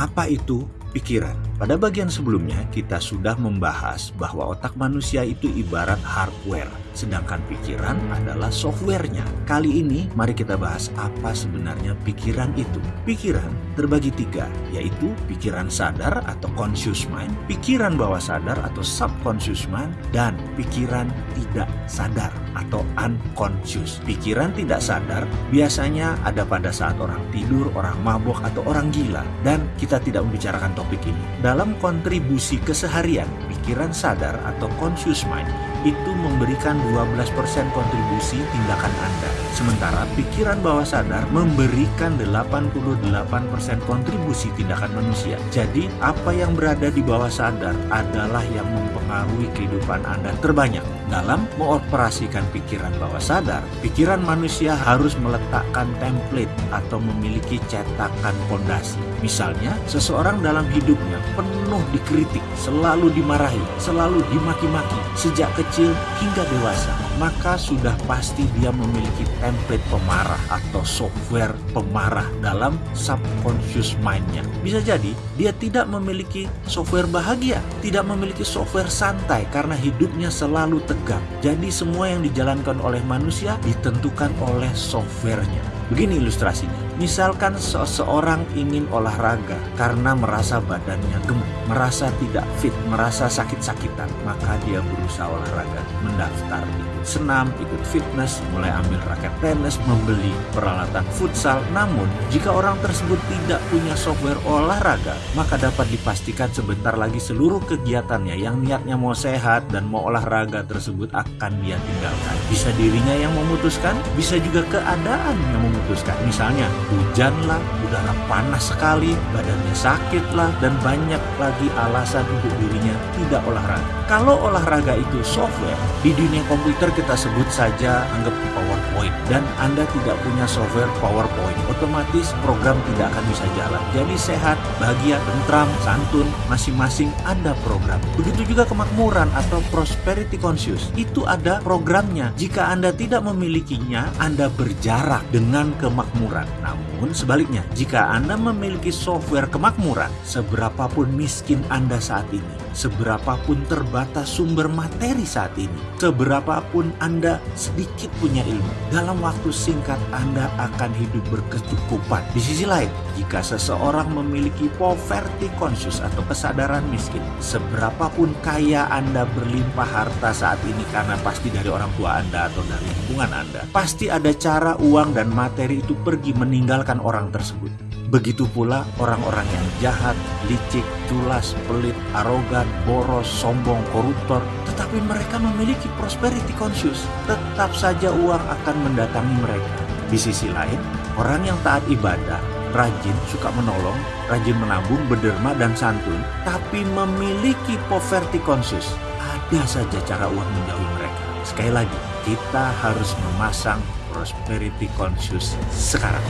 Apa itu pikiran? Pada bagian sebelumnya, kita sudah membahas bahwa otak manusia itu ibarat hardware, sedangkan pikiran adalah softwarenya. Kali ini, mari kita bahas apa sebenarnya pikiran itu. Pikiran terbagi tiga, yaitu pikiran sadar atau conscious mind, pikiran bawah sadar atau subconscious mind, dan pikiran tidak sadar atau unconscious. Pikiran tidak sadar biasanya ada pada saat orang tidur, orang mabuk, atau orang gila, dan kita tidak membicarakan topik ini dalam kontribusi keseharian, pikiran sadar atau conscious mind itu memberikan 12% kontribusi tindakan Anda. Sementara pikiran bawah sadar memberikan 88% kontribusi tindakan manusia. Jadi, apa yang berada di bawah sadar adalah yang mempengaruhi kehidupan Anda terbanyak. Dalam mengoperasikan pikiran bawah sadar, pikiran manusia harus meletakkan template atau memiliki cetakan fondasi. Misalnya, seseorang dalam hidupnya penuh dikritik, selalu dimarahi, selalu dimaki-maki sejak kecil hingga dewasa, maka sudah pasti dia memiliki template pemarah atau software pemarah dalam subconscious mind-nya. Bisa jadi dia tidak memiliki software bahagia, tidak memiliki software santai karena hidupnya selalu tegak. Jadi semua yang dijalankan oleh manusia ditentukan oleh softwarenya. Begini ilustrasinya. Misalkan seseorang ingin olahraga karena merasa badannya gemuk, merasa tidak fit, merasa sakit-sakitan, maka dia berusaha olahraga, mendaftar ikut senam, ikut fitness, mulai ambil raket tenis, membeli peralatan futsal. Namun, jika orang tersebut tidak punya software olahraga, maka dapat dipastikan sebentar lagi seluruh kegiatannya yang niatnya mau sehat dan mau olahraga tersebut akan dia tinggalkan. Bisa dirinya yang memutuskan, bisa juga keadaan yang memutuskan. Misalnya, hujan lah, udara panas sekali, badannya sakit lah, dan banyak lagi alasan untuk dirinya tidak olahraga. Kalau olahraga itu software, di dunia komputer kita sebut saja anggap PowerPoint, dan Anda tidak punya software PowerPoint, otomatis program tidak akan bisa jalan. Jadi sehat, bahagia, tentram, santun, masing-masing ada program. Begitu juga kemakmuran atau prosperity conscious, itu ada programnya. Jika Anda tidak memilikinya, Anda berjarak dengan kemakmuran. Namun sebaliknya, jika Anda memiliki software kemakmuran, seberapapun miskin Anda saat ini, seberapapun terbatas sumber materi saat ini, seberapapun Anda sedikit punya ilmu, dalam waktu singkat Anda akan hidup berkecukupan. Di sisi lain, jika seseorang memiliki poverty conscious atau kesadaran miskin, seberapapun kaya Anda berlimpah harta saat ini karena pasti dari orang tua Anda atau dari lingkungan Anda, pasti ada cara uang dan materi itu pergi meninggalkan orang tersebut. Begitu pula orang-orang yang jahat, licik, culas, pelit, arogan, boros, sombong, koruptor, tetapi mereka memiliki prosperity conscious. Tetap saja uang akan mendatangi mereka. Di sisi lain, orang yang taat ibadah, rajin, suka menolong, rajin menabung, berderma, dan santun, tapi memiliki poverty conscious. Ada saja cara uang menjauhi mereka. Sekali lagi, kita harus memasang prosperity conscious sekarang.